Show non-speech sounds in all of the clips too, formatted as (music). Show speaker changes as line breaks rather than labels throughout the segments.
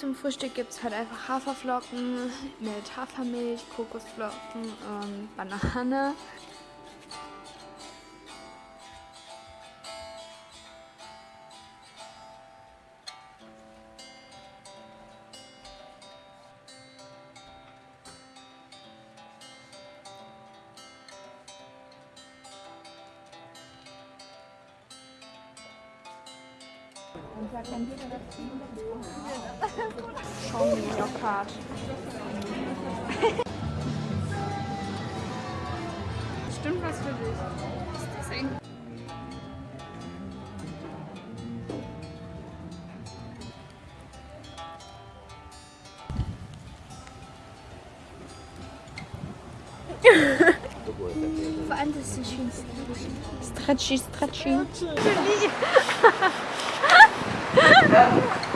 zum Frühstück gibt es halt einfach Haferflocken mit Hafermilch, Kokosflocken und Banane. Schauen wir Mario Kart. Stimmt was für dich. Was ist das eigentlich? Vor allem das ist so schön stretchy. Stretchy, stretchy. (laughs)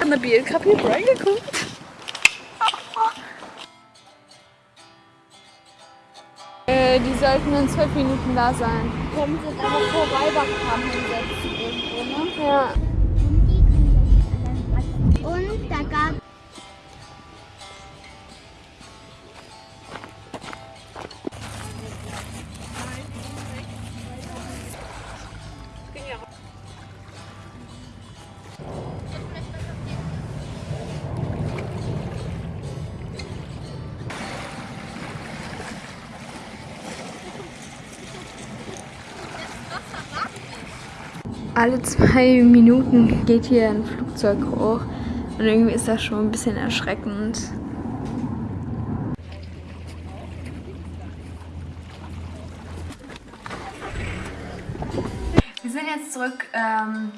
An der BLK reingeguckt. Äh, die sollten in zwölf Minuten da sein.
Können sie aber vor Weiberkram hinsetzen irgendwo, ne?
Ja.
Und da gab
Alle zwei (laughs) Minuten geht hier ein Flugzeug hoch. Und irgendwie ist das schon ein bisschen erschreckend. Wir sind jetzt zurück, ähm,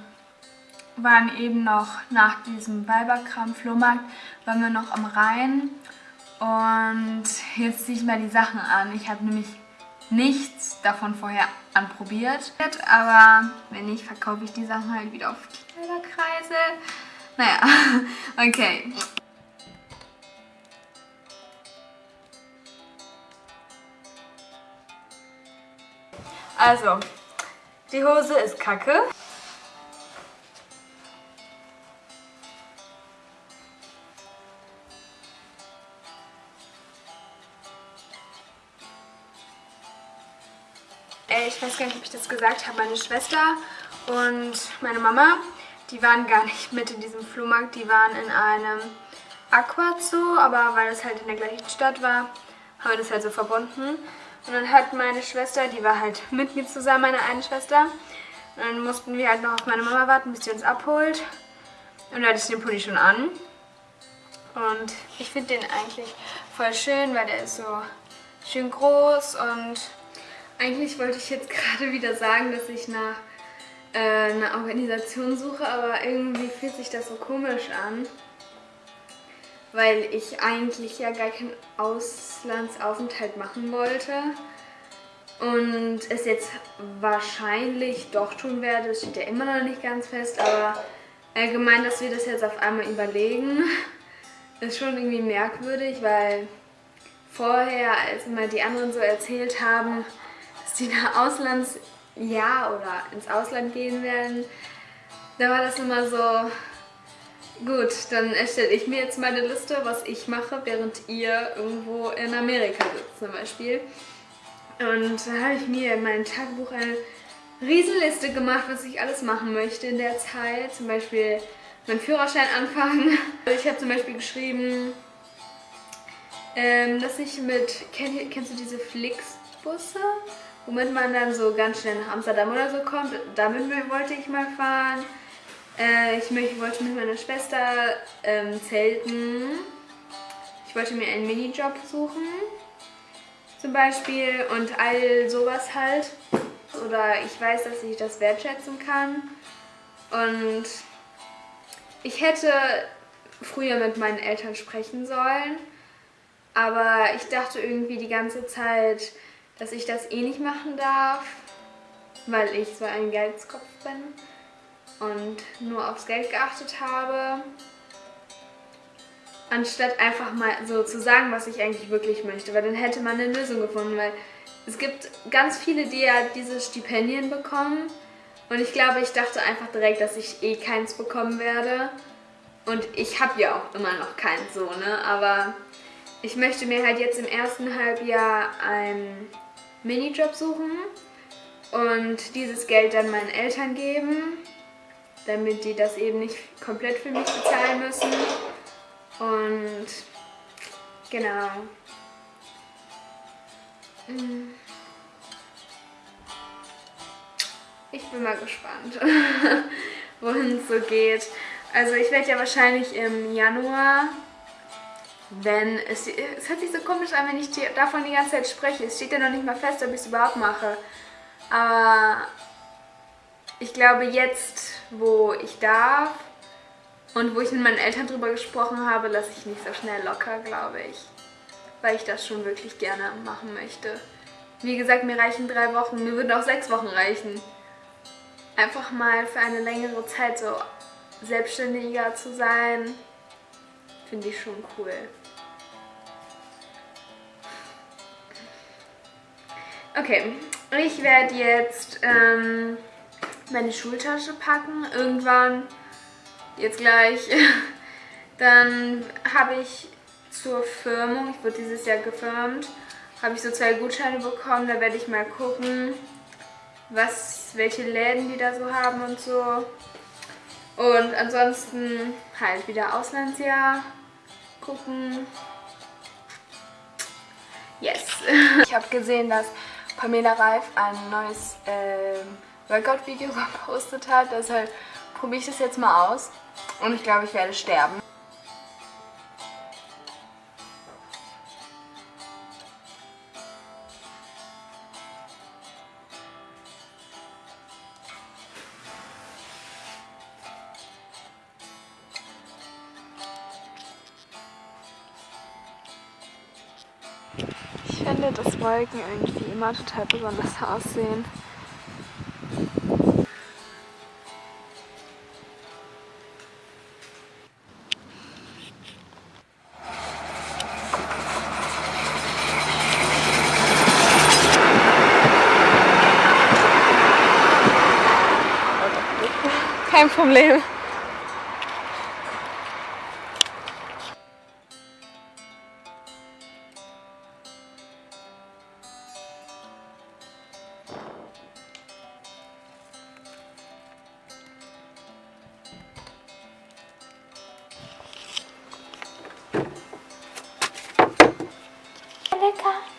waren eben noch nach diesem Weiberkram-Flohmarkt, waren wir noch am Rhein und jetzt ziehe ich mal die Sachen an. Ich habe nämlich nichts davon vorher anprobiert, aber wenn nicht, verkaufe ich die Sachen halt wieder auf Kleiderkreise. Naja, (laughs) okay. Also, die Hose ist kacke. Ich weiß gar nicht, ob ich das gesagt habe, meine Schwester und meine Mama, die waren gar nicht mit in diesem Flohmarkt, die waren in einem Aquazoo, aber weil es halt in der gleichen Stadt war, haben wir das halt so verbunden. Und dann hat meine Schwester, die war halt mit mir zusammen, meine eine Schwester, und dann mussten wir halt noch auf meine Mama warten, bis sie uns abholt. Und da hatte ich den Pulli schon an. Und ich finde den eigentlich voll schön, weil der ist so schön groß und eigentlich wollte ich jetzt (laughs) gerade wieder sagen, dass ich nach äh, einer Organisation suche, aber irgendwie fühlt sich das so komisch an. Weil ich eigentlich ja gar keinen Auslandsaufenthalt machen wollte. Und es jetzt wahrscheinlich doch tun werde. Das steht ja immer noch nicht ganz fest, aber allgemein, dass wir das jetzt auf einmal überlegen, (laughs) ist schon irgendwie merkwürdig, weil vorher, als immer die anderen so erzählt haben, die nach Auslandsjahr oder ins Ausland gehen werden, da war das immer so, gut, dann erstelle ich mir jetzt meine Liste, was ich mache, während ihr irgendwo in Amerika sitzt zum Beispiel. Und da habe ich mir in meinem Tagebuch eine Riesenliste gemacht, was ich alles machen möchte in der Zeit. Zum Beispiel meinen Führerschein anfangen. Ich habe zum Beispiel geschrieben, ähm, dass ich mit, kenn, kennst du diese Flixbusse? womit man dann so ganz schnell nach Amsterdam oder so kommt. Damit wollte ich mal fahren. Äh, ich wollte mit meiner Schwester ähm, zelten. Ich wollte mir einen Minijob suchen, zum Beispiel, und all sowas halt. Oder ich weiß, dass ich das wertschätzen kann. Und ich hätte früher mit meinen Eltern sprechen sollen, aber ich dachte irgendwie die ganze Zeit, dass ich das eh nicht machen darf, weil ich so ein Geldskopf bin und nur aufs Geld geachtet habe, anstatt einfach mal so zu sagen, was ich eigentlich wirklich möchte, weil dann hätte man eine Lösung gefunden, weil es gibt ganz viele, die ja diese Stipendien bekommen. Und ich glaube, ich dachte einfach direkt, dass ich eh keins bekommen werde. Und ich habe ja auch immer noch keinen Sohn, ne? aber ich möchte mir halt jetzt im ersten Halbjahr einen Minijob suchen und dieses Geld dann meinen Eltern geben, damit die das eben nicht komplett für mich bezahlen müssen. Und genau. Mm. Ich bin mal gespannt, (laughs) wohin es so geht. Also ich werde ja wahrscheinlich im Januar, wenn es, es hört sich so komisch an, wenn ich davon die ganze Zeit spreche. Es steht ja noch nicht mal fest, ob ich es überhaupt mache. Aber ich glaube jetzt, wo ich darf und wo ich mit meinen Eltern drüber gesprochen habe, lasse ich nicht so schnell locker, glaube ich. Weil ich das schon wirklich gerne machen möchte. Wie gesagt, mir reichen drei Wochen, mir würden auch sechs Wochen reichen. Einfach mal für eine längere Zeit so selbstständiger zu sein, finde ich schon cool. Okay, ich werde jetzt ähm, meine Schultasche packen, irgendwann, jetzt gleich. (laughs) Dann habe ich zur Firmung, ich wurde dieses Jahr gefirmt, habe ich so zwei Gutscheine bekommen, da werde ich mal gucken, was, welche Läden die da so haben und so. Und ansonsten halt wieder Auslandsjahr gucken. Yes. (laughs) Ich habe gesehen, dass Pamela Reif ein neues äh, Workout-Video (laughs) gepostet hat. Deshalb probiere ich das jetzt mal aus. Und ich glaube, ich werde sterben. Ich finde, dass Wolken irgendwie immer total besonders aussehen. Kein Problem. sao